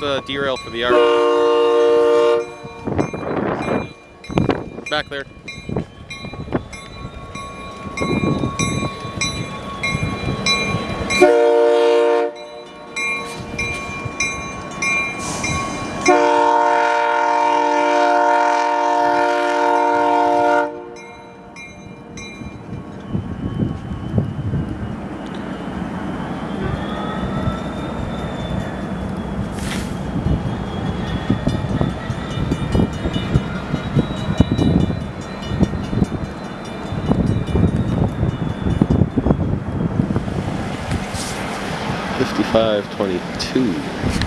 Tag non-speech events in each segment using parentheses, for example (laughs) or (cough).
let's uh, derail for the yard. Back there. 5522.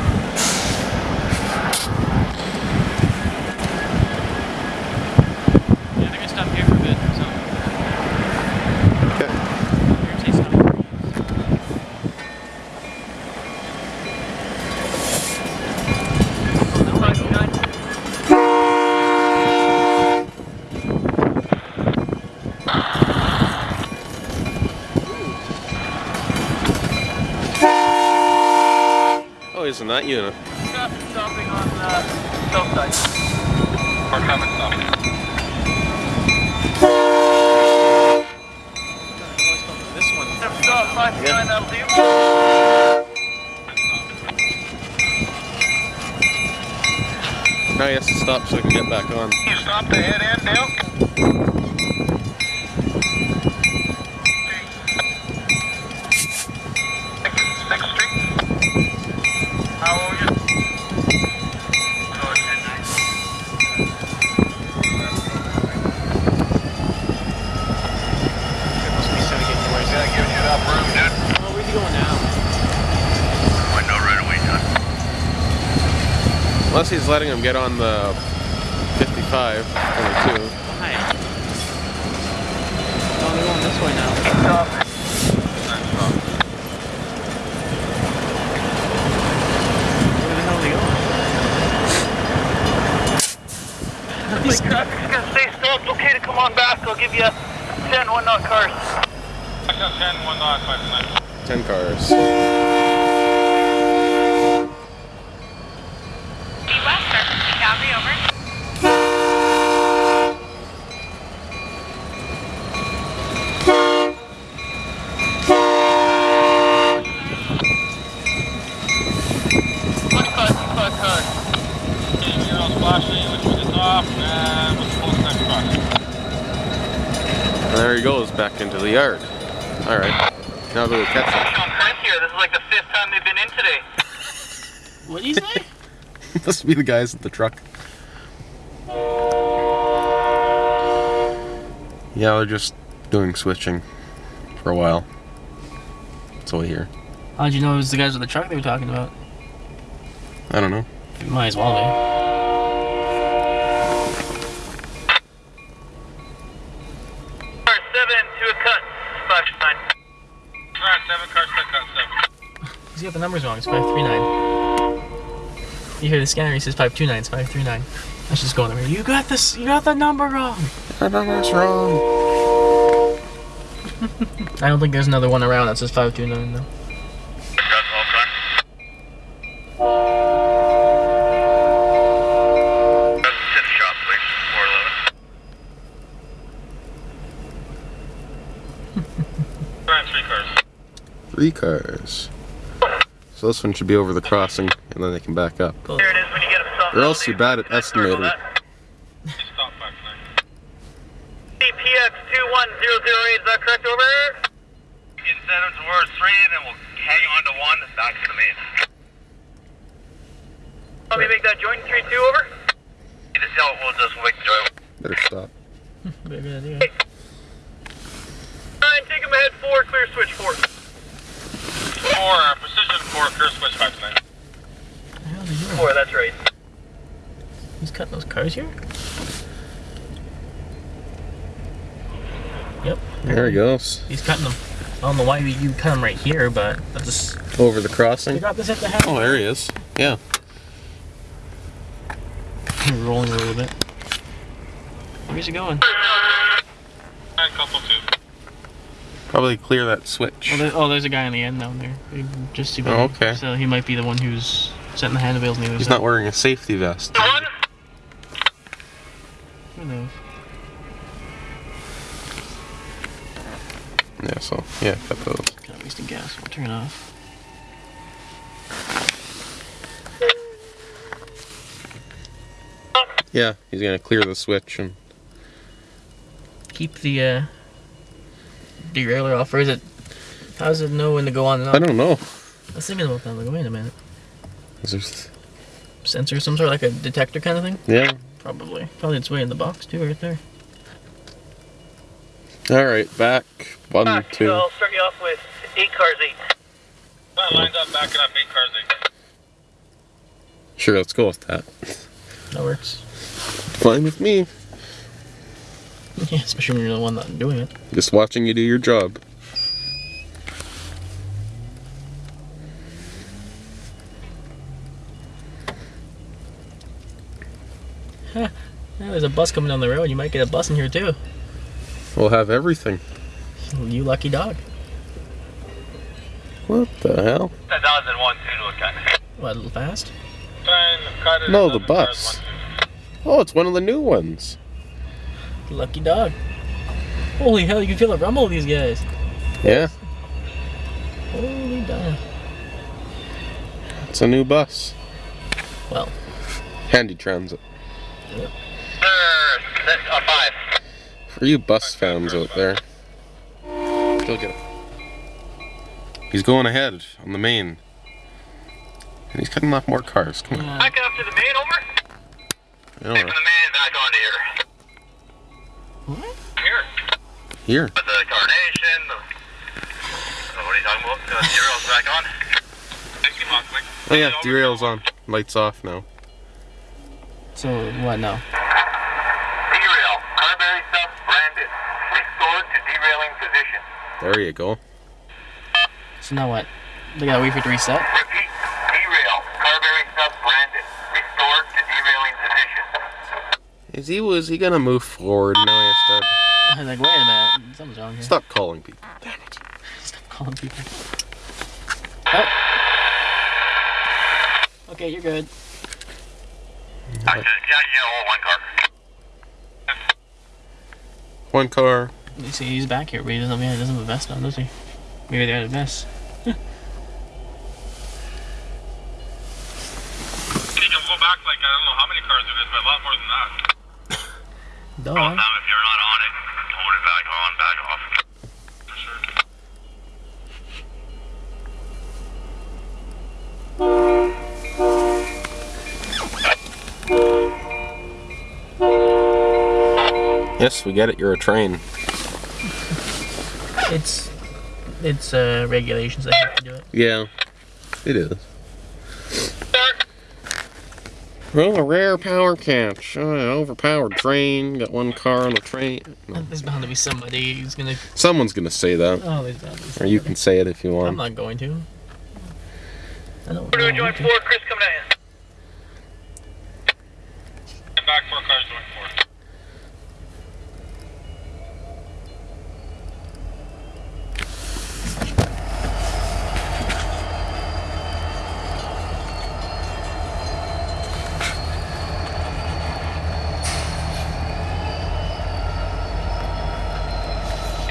Isn't that unit? Stopping on the side. Coming. This one. Stop, 5 that'll do. Now he has to stop so we can get back on. You stop the head end, Dale? Sixth Street? How old are you? Oh, it's at night. Must be trying to get you where he's Yeah, at. giving you enough room, dude. Oh, where's he going now? I know right away, John. Unless he's letting him get on the 55 22. Why? Oh, they're going this way now. Stop. Where the hell are they going? (laughs) Like, traffic's gonna stay stopped. Okay to come on back. I'll give you 10 one knot cars. I got 10 one knot, 10 cars. Western, Calgary over. One cut, cut, cut. Okay, heroes flashing, which was off, and what's the next truck? And there he goes back into the yard. Alright. Now go catch him. Sean here. This is like the fifth time they've been in today. What did he say? (laughs) Must be the guys at the truck. Yeah, they're just doing switching for a while. That's all I hear. How'd you know it was the guys with the truck they were talking about? I don't know. You might as well be. Numbers wrong. It's 539. You hear the scanner, he says 529. It's 539. I should just go in there. You got this. You got the number wrong. I number's wrong. (laughs) I don't think there's another one around that says 529 though. That's all car. That's to the shop, please. 411. Car three cars. Three cars. So this one should be over the crossing, and then they can back up. Cool. There it is when you get them. Or else you're bad at estimating. CPX 21008, is that correct over? You can send them towards three, and then we'll hang on to one back to the main. Let me make that joint 3 2 over. You just tell we'll just make the joint. Better stop. Very good idea. Nine, take him ahead four, clear switch four. Four, precision four, clear switch five nine. What the hell is he doing? Four, that's right. He's cutting those cars here? Yep. There he goes. He's cutting them. I don't know why you cut them right here, but that's just. Over the crossing? crossing. got this at the half. Oh, there he is. Yeah. He's Rolling a little bit. Where's he going? Nine, couple two. Probably clear that switch. Oh, there, oh, there's a guy on the end down there. Just see. Oh, okay. So he might be the one who's Setting the hand wheels on the other He's side. not wearing a safety vest. Who knows? Yeah, so yeah, cut those. Kind of wasting gas. We'll turn it off. Yeah, he's gonna clear the switch and Keep the uh, derailleur off, or is it? How does it know when to go on and off? I don't know. I was thinking about that. Like, wait a minute. Is there- Sensor, some sort of like a detector kind of thing? Yeah. Probably. Probably its way in the box too, right there. All right, back one, two. i'll start you off with eight cars, eight. That lines up backing up eight cars. Eight. Sure, let's go with that. That works. Fine with me. (laughs) Yeah, especially when you're the one not doing it. Just watching you do your job. Yeah, there's a bus coming down the road. You might get a bus in here too. We'll have everything. You lucky dog. What the hell? 1001 two to a cut. What, a little fast? Trying to cut it. No, the bus. Oh, it's one of the new ones. Lucky dog. Holy hell, you can feel the rumble of these guys. Yeah, Holy damn. it's a new bus. Well, Handy transit. Sir, that's a five. For you bus fans out there. Go get it. He's going ahead on the main. And he's cutting off more cars. Come on. yeah. Backing up to the main, over. I don't the main back on here. Here. But the carnation. The, uh, what are you talking about? Uh, the derail's back on. Thank you, Mockwick. Oh yeah, derail's on. Lights off now. So, what now? Derail. Carberry sub Brandon. Restored to derailing position. There you go. So now what? They gotta wait for it to reset? Repeat. Derail. Carberry sub Brandon. Restored to derailing position. Is he was he gonna move forward? Now he has to I was like, wait a minute. Something's wrong here. stop calling people. (laughs) Stop calling people. Oh. Okay, you're good. I said, yeah, yeah, oh, one car. One car. You see, he's back here, but he doesn't, yeah, he doesn't have a vest on, does he? Maybe they had a vest. You can go back like I don't know how many cars it is, but a lot more than that. (laughs) Duh. Now, if you're not on it back on, back off. Yes, we get it. You're a train. It's it's uh, regulations that have to do it. Yeah, it is. Well, a rare power catch. Oh, an overpowered train. Got one car on the train. No. There's bound to be somebody who's gonna. Someone's gonna say that, Oh, there's bound to be or somebody. you can say it if you want. I'm not going to. I don't. We're doing know. joint four, Chris coming at you. Back four cars, joint four.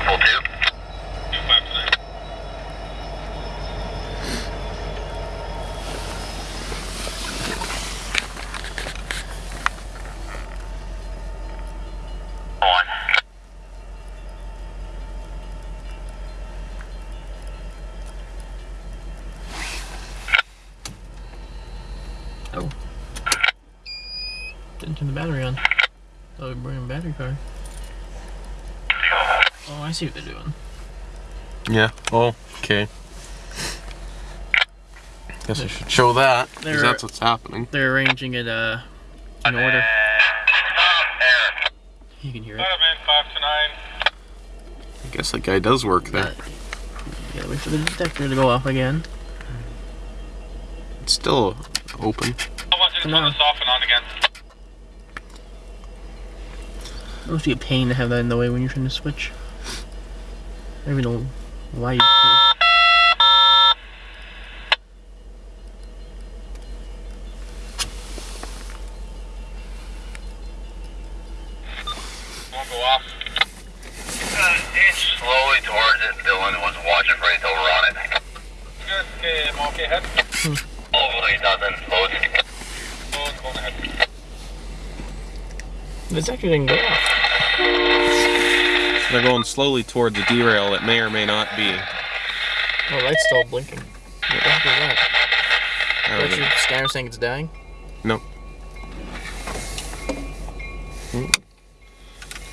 Full two. Two five tonight. On. Oh. Didn't turn the battery on. Oh, we're bringing a battery car. Oh, I see what they're doing. Yeah. Oh, okay. Guess I should show that, because that's what's happening. They're arranging it uh in order. You can hear it. Five in, five to nine. I guess that guy does work there. But you gotta wait for the detector to go off again. It's still open. No. It must be a pain to have that in the way when you're trying to switch. I don't even know why you. District Rates over on it. Good. Okay, I'm okay. Head. Over 8,000 loads. Loads going ahead. This actually didn't go off. They're going slowly towards a derail that may or may not be. Oh, light's still blinking. What the heck is that? I don't know. your scanner saying it's dying? No.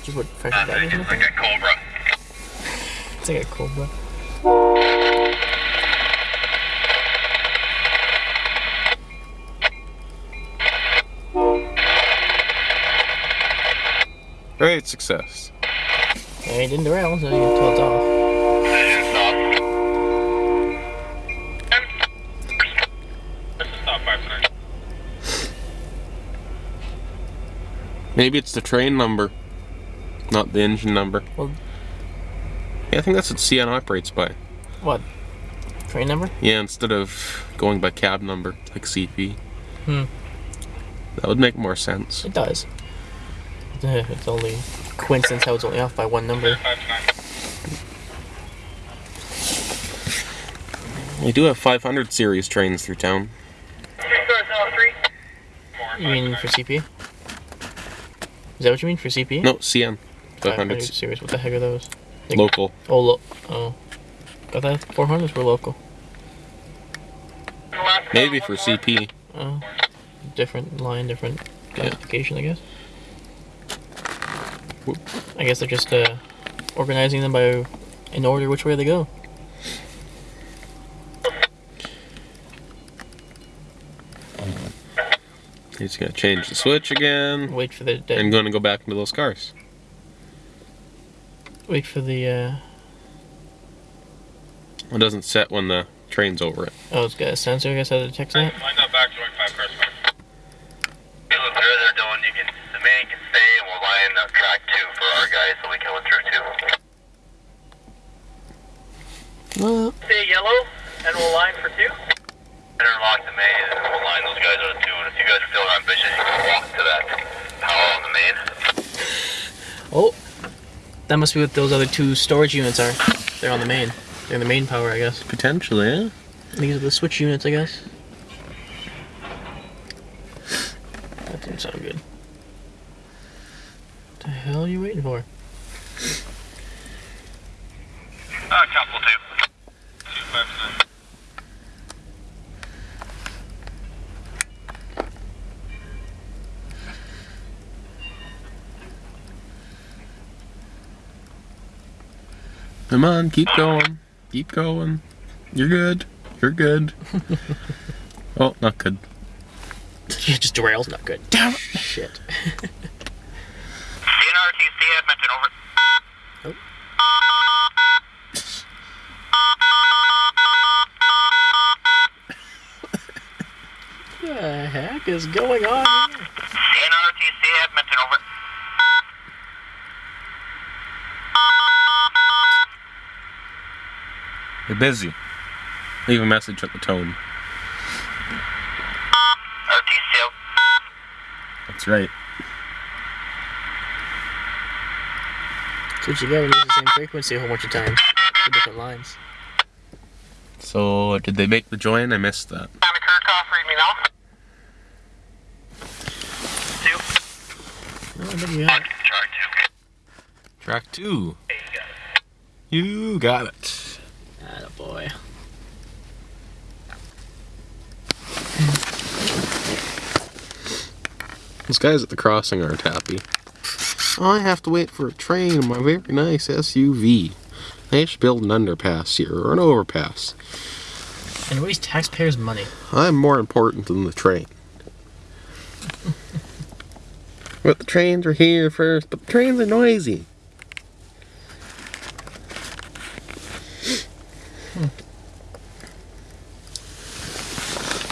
Just what fresh that is? It's like a Cobra. It's like a cobra. Great success. Yeah, it didn't derail, so you can tell it's off. This is stop five. Maybe it's the train number, not the engine number. Well- yeah, I think that's what CN operates by. What? Train number? Yeah, instead of going by cab number like CP. Hmm. That would make more sense. It does. (laughs) It's only coincidence how it's only off by one number. We do have 500 series trains through town. You mean for CP? Is that what you mean for CP? No, CN. 500 500 series. What the heck are those? Like- local. Oh, lo- oh. Got that? 400s were local. Maybe for CP. Oh. Different line, different classification, I guess. Whoop. I guess they're just uh, organizing them by in order which way they go. He's gonna change the switch again. Wait for the, the And gonna go back into those cars. wait for the uh, It doesn't set when the train's over it. oh, it's got a sensor. I guess that detects that. Line up back, joint five cars. Hey, look, whatever they're doing, you can, the man can stay and we'll line up track two for our guys so we can go through too. Well, Stay yellow, and we'll line for two. Interlock the main and we'll line those guys out too. And if you guys are feeling ambitious, you can walk to that power on the main. oh, that must be what those other two storage units are. They're on the main. They're in the main power, I guess. Potentially, eh? These are the switch units, I guess. That didn't sound good. What the hell are you waiting for? Uh, couple two. Two five tonight. Come on, keep going. Keep going. You're good. You're good. (laughs) oh, not good. Yeah, just derails, not good. Damn it! Shit. (laughs) CNRTC Edmonton, over. What oh. (laughs) the heck is going on here? CNRTC Edmonton, over. You're busy. Leave a message at the tone. That's right. That's what you get when you use the same frequency a whole bunch of times. For different lines. So, did they make the join? I missed that. Tommy Kirkhoff, read me now. Two. Oh, I think you have it. Track two. You got it. You got boy. Those guys at the crossing aren't happy. I have to wait for a train in my very nice SUV. They should build an underpass here or an overpass. And waste taxpayers' money. I'm more important than the train. (laughs) but the trains are here first, but the trains are noisy.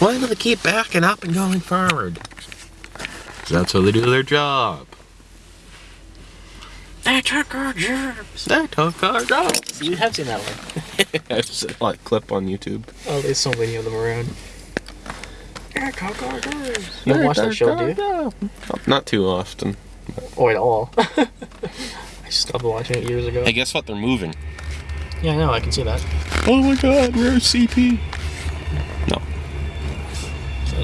Why do they keep backing up and going forward? that's how they do their job. They took our jobs. They took our jobs. You have seen that one. (laughs) I just saw a clip on YouTube. Oh, there's so many of them around. They took our jobs. You don't watch that show, do you? Not too often. Or at all. (laughs) I stopped watching it years ago. Hey, guess what? They're moving. Yeah, I know. I can see that. Oh my god, where's CP?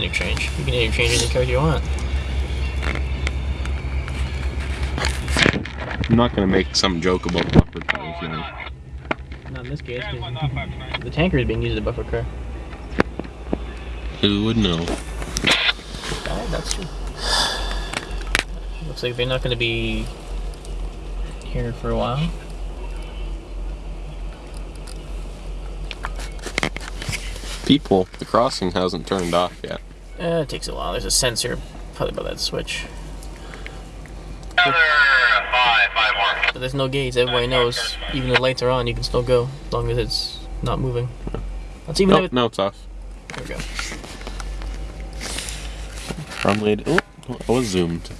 You can change any code you want. I'm not gonna make some joke about buffer cars, you know. Not in this case. Why 'cause not 529? The tanker is being used as a buffer car. Who would know? Yeah, that's true. Looks like they're not going to be here for a while. People, the crossing hasn't turned off yet. Eh, it takes a while. There's a sensor probably by that switch. Five, five. But there's no gates. Everybody knows. Even if the lights are on, you can still go as long as it's not moving. That's even No, if it. no, it's off. There we go. Runway. Oh, I was zoomed.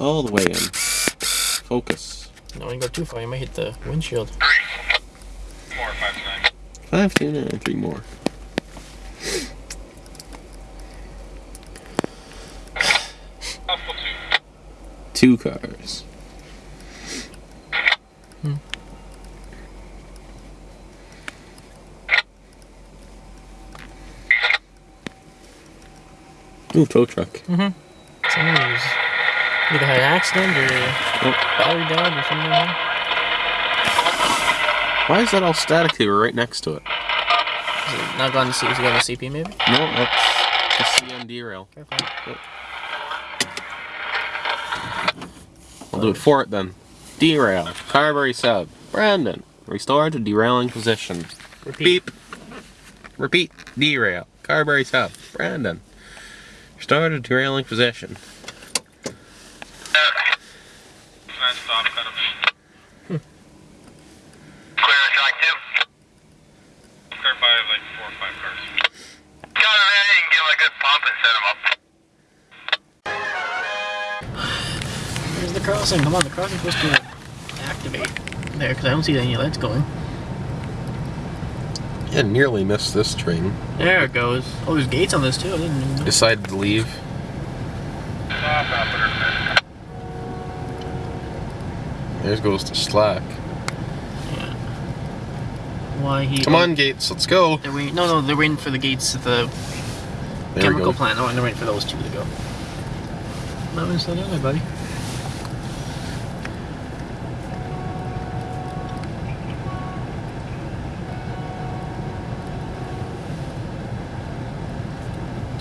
All the way in. Focus. No, when you go too far, you might hit the windshield. Four, five, nine. Five, two, nine, three more. Two. Cars. Hmm. Ooh, tow truck. Mm-hmm. Somebody's either had an accident or oh. battery died or something like that. Why is that all static here right next to it? Is it not gone to C? Is it going to CP maybe? No, that's the CN rail. Careful. I'll do it for it then. Derail. Carberry sub. Brandon. Restore to derailing position. Repeat. Beep. Repeat. Derail. Carberry sub. Brandon. Restore to derailing position. Come on, the crossing's supposed to activate there because I don't see any lights going. Yeah, nearly missed this train. There it goes. Oh, there's gates on this too. I didn't even know. Decided to leave. There goes to slack. Yeah. Why he? Come on, gates, let's go. They're waiting. No, no, they're waiting for the gates at the There chemical plant. Oh, and they're waiting for those two to go. Not gonna slow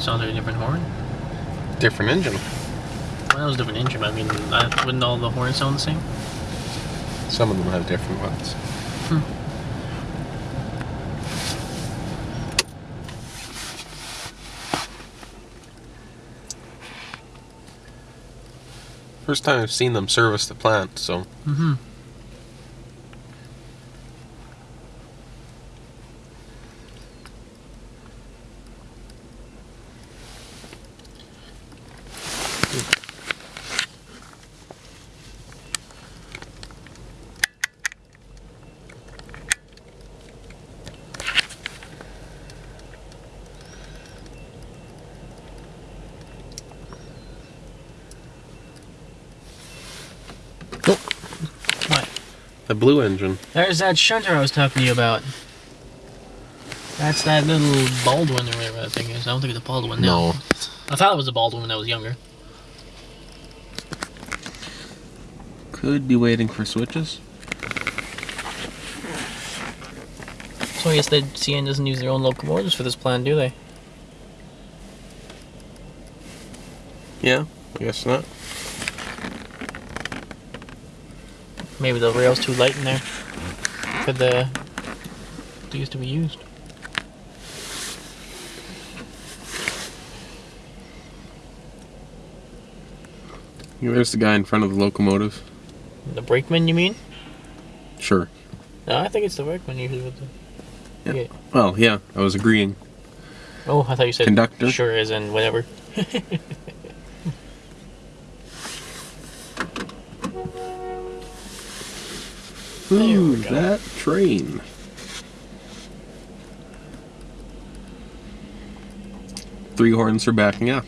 Sounds like a different horn. Different engine. Well, that was a different engine. I mean, I, wouldn't all the horns sound the same? Some of them have different ones. First time I've seen them service the plant, so Mm-hmm. What? the blue engine. There's that shunter I was talking to you about. That's that little Baldwin or whatever that thing is. I don't think it's a Baldwin now. No. I thought it was a Baldwin when I was younger. Could be waiting for switches. So I guess the CN doesn't use their own locomotives for this plan, do they? Yeah, I guess not. Maybe the rail's too light in there for the these to be used. There's the guy in front of the locomotive. The brakeman, you mean? Sure. No, I think it's the brakeman usually with the. Yeah. Well, yeah, I was agreeing. Oh, I thought you said Conductor? Sure, as in whatever. (laughs) Ooh, that train. Three horns for backing up.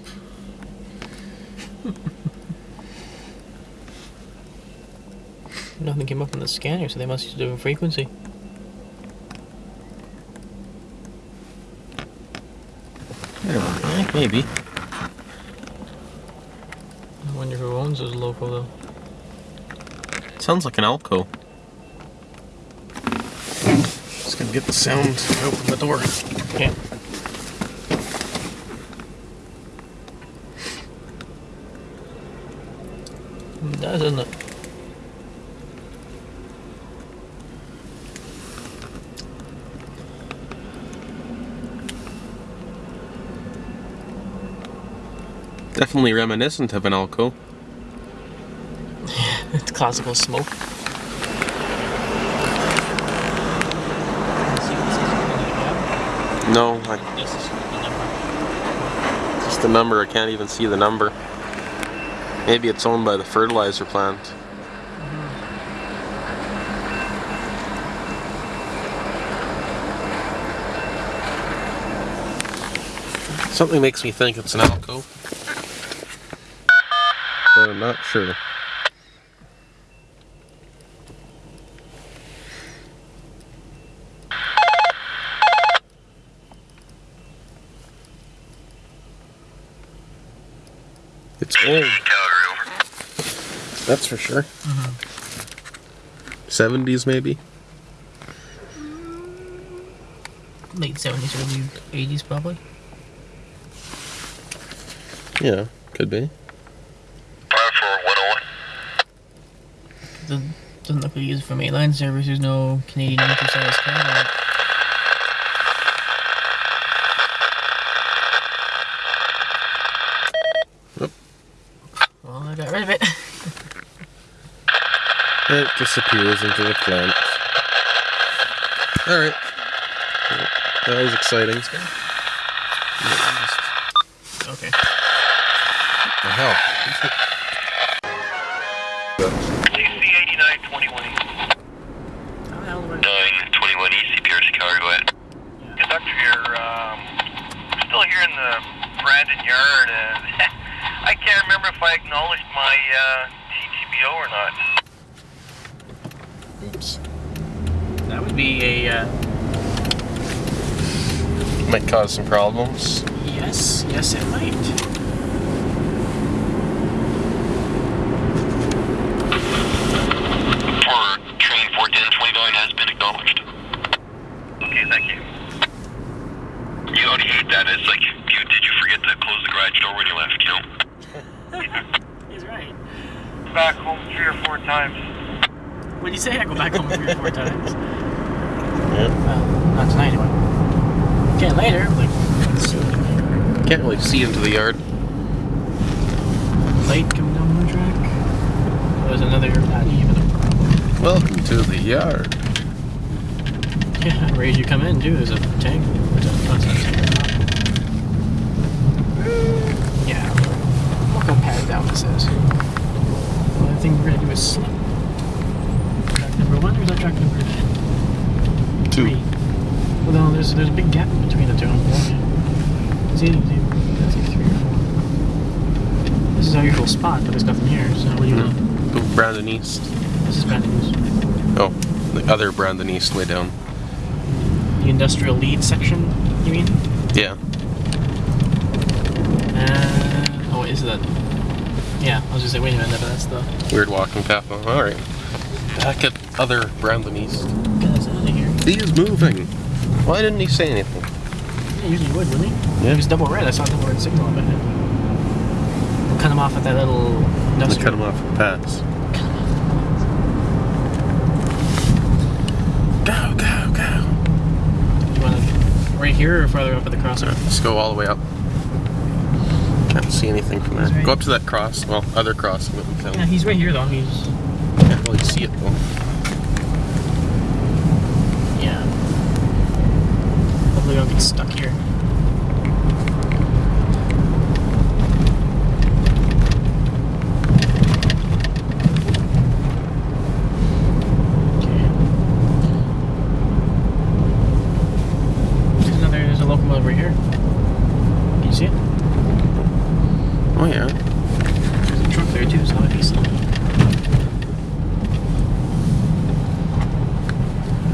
Nothing came up on the scanner, so they must use a different frequency. Eh, maybe. I wonder who owns this local though. Sounds like an Alco. Get the sound to open the door. Okay. It does, doesn't it? Definitely reminiscent of an Alco. (laughs) It's classical smoke. No, I, This is the number. just the number. I can't even see the number. Maybe it's owned by the fertilizer plant. Something makes me think it's an Alco. But I'm not sure. It's old. That's for sure. Mm-hmm. 70s maybe? Late 70s, early 80s probably. Yeah, could be. Fire for 101. Doesn't, doesn't look like he used it for mainline service. There's no Canadian size car on it. Oop. Well, I got rid of it. It disappears into the plant. Alright. That was exciting. okay. The hell? CC 8921 East. How the hell do I... 921 East, Pierce, Calgary, go ahead. Conductor here, um, we're still here in the Brandon yard, and (laughs) I can't remember if I acknowledged my uh, TTBO or not. Oops. That would be a, uh, Might cause some problems. yes, yes it might. For train 41029 has been acknowledged. Okay, thank you. You already hate that. It's like, you, did you forget to close the garage door when you left, you know? He's right. Back home three or four times. What do you say? I go back home three or four times. Yeah. Well, not tonight anyway. Again, later, like, soon. Can't really see into the yard. Light coming down the track. Oh, there's another, not even a problem. Welcome to the yard. Yeah, (laughs) as you come in, too, there's a tank. There's a, oh, it's not a tank. Yeah, look how padded down this is. The only thing we're gonna do is slip. Track number one, or is that track number Two. three? Well, no, there's, there's a big gap between the two. Yeah. See, see, that's like three or four. This is our usual spot, but there's nothing here, so what do you want? Go Brandon East. This is Brandon News. Oh, the other Brandon East way down. The industrial lead section, you mean? Yeah. Uh, oh, is that? Yeah, I was just say, wait a minute, but that's the. Weird walking path. Oh, Alright. Back at other Brandon East. Get us out of here. He is moving. Why didn't he say anything? He usually would, wouldn't he? Yeah. It was double red. I saw double red signal up ahead. We'll cut him off at that little industrial. cut him off at the pass. Go, go, go. You want to right here or farther up at the crossing? Alright, let's go all the way up. Can't see anything from there. Right- Go up to that cross. Well, other cross. that we Yeah, he's right here though. He's Can't really see it though. yeah. Hopefully, I don't get stuck here. Okay. There's another. There's a locomotive right here. Can you see it? Oh yeah. There's a truck there too, so that might be slow.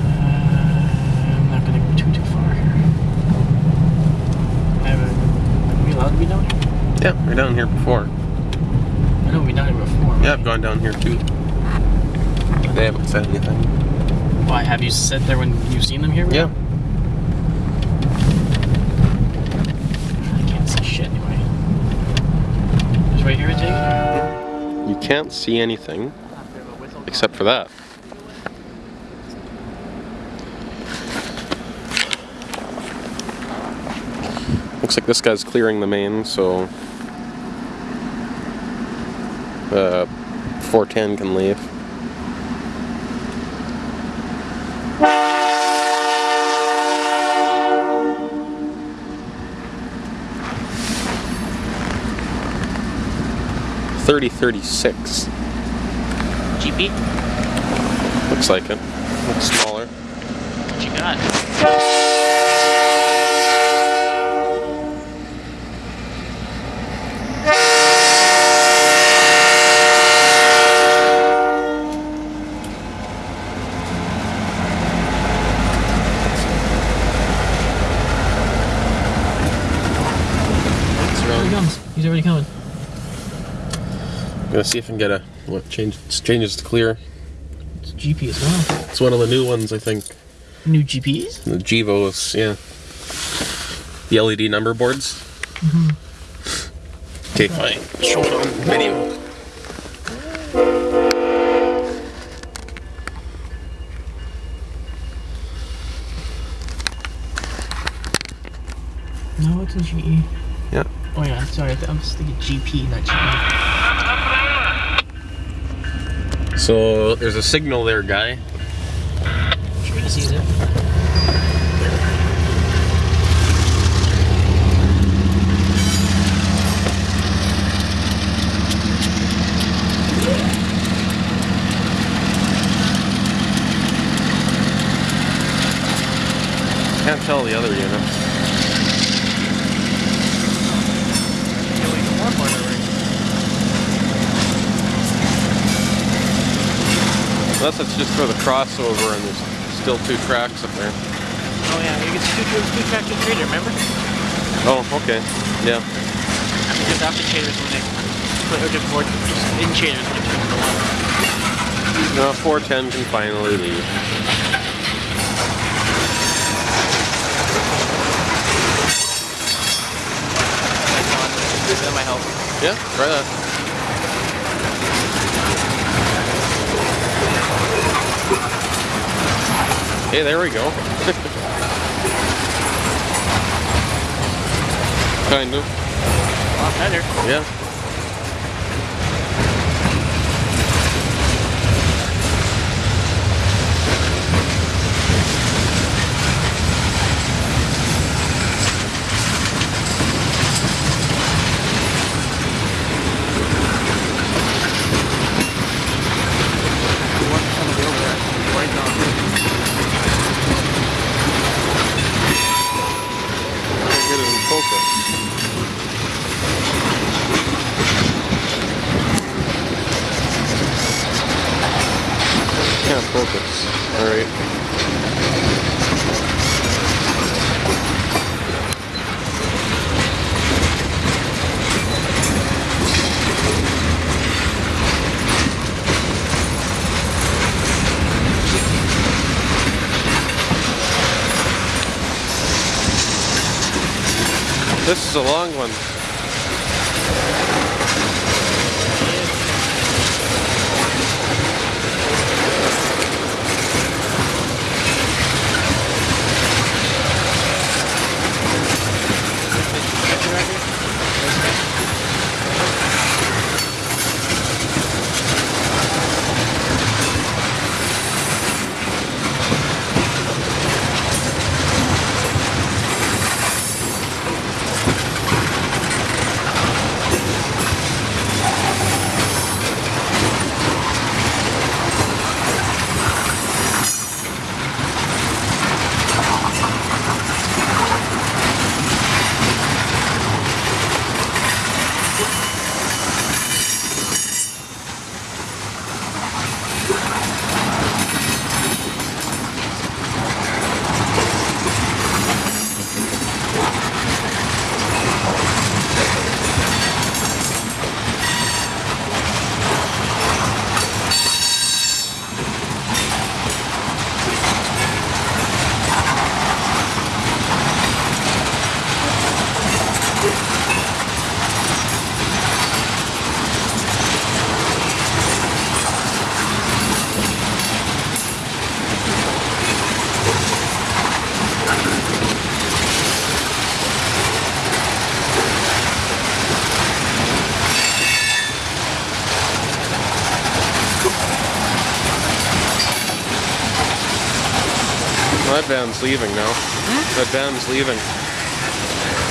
Uh, I'm not gonna go too too far here. I have a We're down here before. I know we've done it before. Yeah, I've gone down here too. They haven't said anything. Why, have you sat there when you've seen them here? Yeah. I can't see shit anyway. Just right here, I take? You can't see anything except for that. Looks like this guy's clearing the main, so uh, 410 can leave. Thirty thirty six. GP? Looks like it. Looks smaller. What you got? It's Here he around. comes. He's already coming. I'm gonna see if I can get a what change changes to clear. It's GP as well. It's one of the new ones, I think. New GPs? The Gevos, yeah. The LED number boards. Okay, fine. Show it on video. No, it's a GE. Yeah. Oh yeah, sorry. I'm just thinking GP, not GE. So there's a signal there, guy. Sure sees it. Can't tell the other units. Unless it's just for the crossover and there's still two tracks up there. Oh yeah, you get two, two, two tractor trailer, remember? Oh, okay. Yeah. After just after traders when they put or just board just in traders when it turns to one. No, 410 can finally leave. That might help. Yeah, try that. Hey, there we go. (laughs) kind of. A lot better. Yeah. Somebody over there. Right now. Can't get it in focus. Can't focus. Alright. This is a long one. Leaving now. That van's leaving.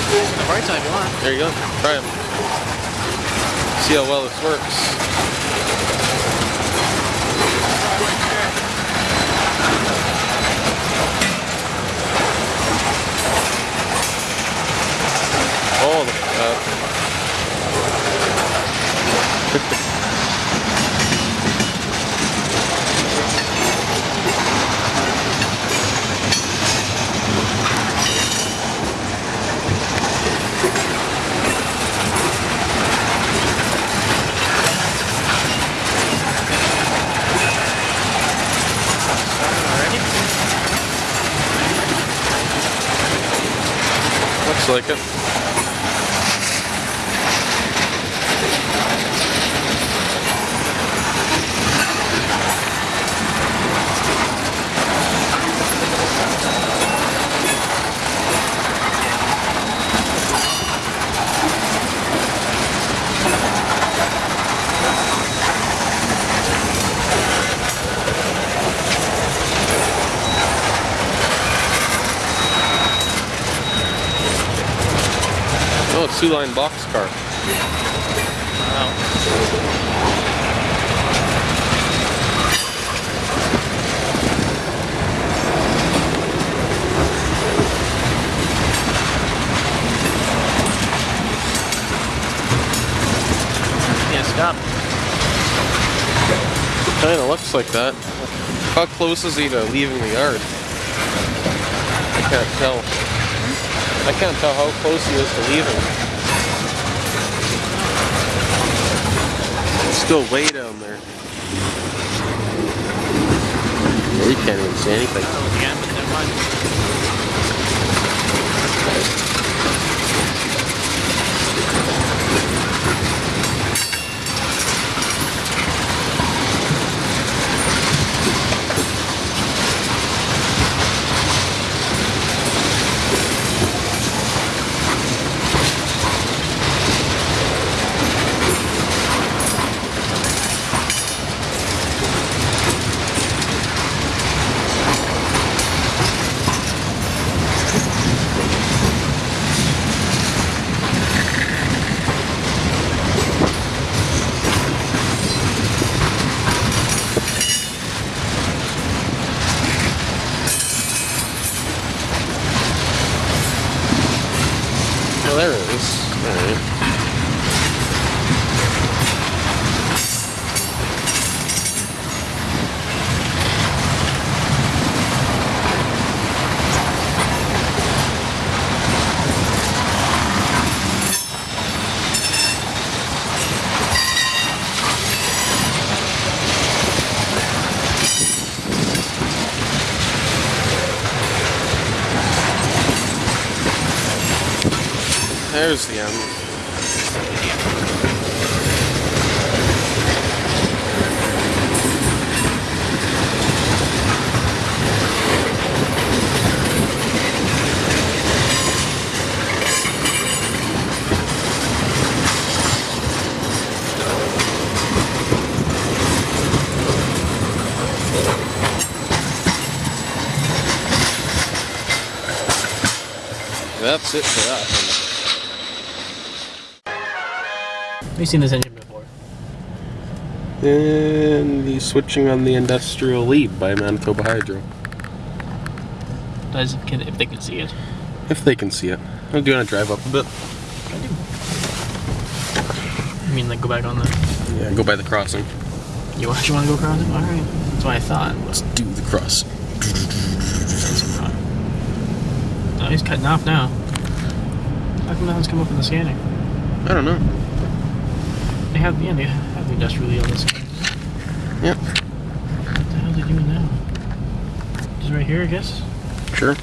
The right side you want. There you go. Try it. See how well this works. Oh, look at that. Already? Looks like it. It's two boxcar. Wow. Stop. Kinda looks like that. How close is he to leaving the yard? I can't tell. I can't tell how close he is to leaving. Still way down there. You can't even see anything. There it is. Alright. There's the end. That's it seen this engine before. And the switching on the industrial lead by Manitoba Hydro. Does can if they can see it. If they can see it. Oh, I'm gonna drive up a bit. I do. I mean, like go back on the. Yeah, go by the crossing. You actually want to go across it? All right. That's what I thought. Let's do the cross. No, he's cutting off now. How come nothing's come up in the scanning? I don't know. Have yeah, they have the industrial yield. This. Yep. What the hell are they doing now? Just right here, I guess. Sure.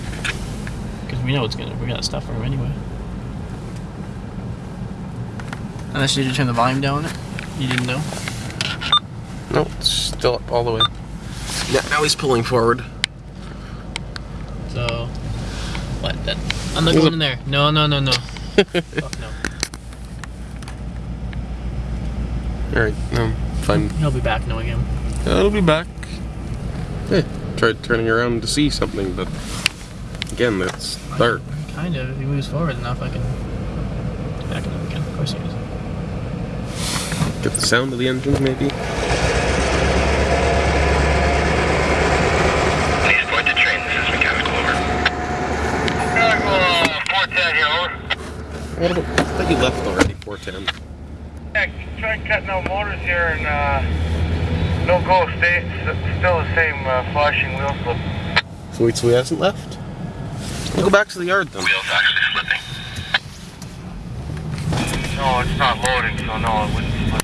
Because we know it's gonna. We got stuff for him anyway. Unless you did turn the volume down. on it. You didn't know. No, it's still up all the way. Yeah, now he's pulling forward. So, what? That I'm not going in there. No, no, no, no. (laughs) Fuck no. Alright, no, fine. He'll be back knowing him. It'll be back. Hey, tried turning around to see something, but again, it's dark. Kind of. If he moves forward enough, I can get back into it again. Of course he is. Get the sound of the engines, maybe. Please point to train. This is mechanical over. Mechanical, uh, 410 here, over. What about, I thought you left already, 410. Yeah, try cutting out motors here and, uh, no go, stay, still the same, uh, flashing wheel slip. So wait, so he hasn't left? We'll go back to the yard then. Wheels actually slipping. No, it's not loading, so no, it wouldn't slip.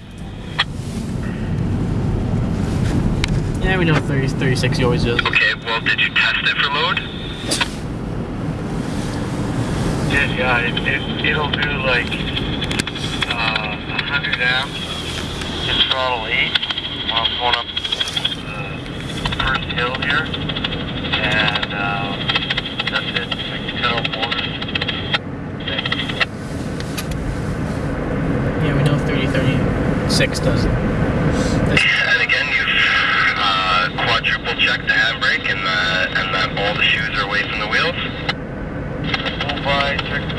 Yeah, we know 30, 36 he always does. Okay, well, did you test it for load? Yeah, yeah, it, it, it'll do like, 100 amps in throttle 8 while I'm going up the first hill here. And, uh, that's it. Like, cut out motors. Yeah, we know 30, 36 does. This, And again, you've uh, quadruple checked the handbrake and, uh, and that all the shoes are away from the wheels. Move by, check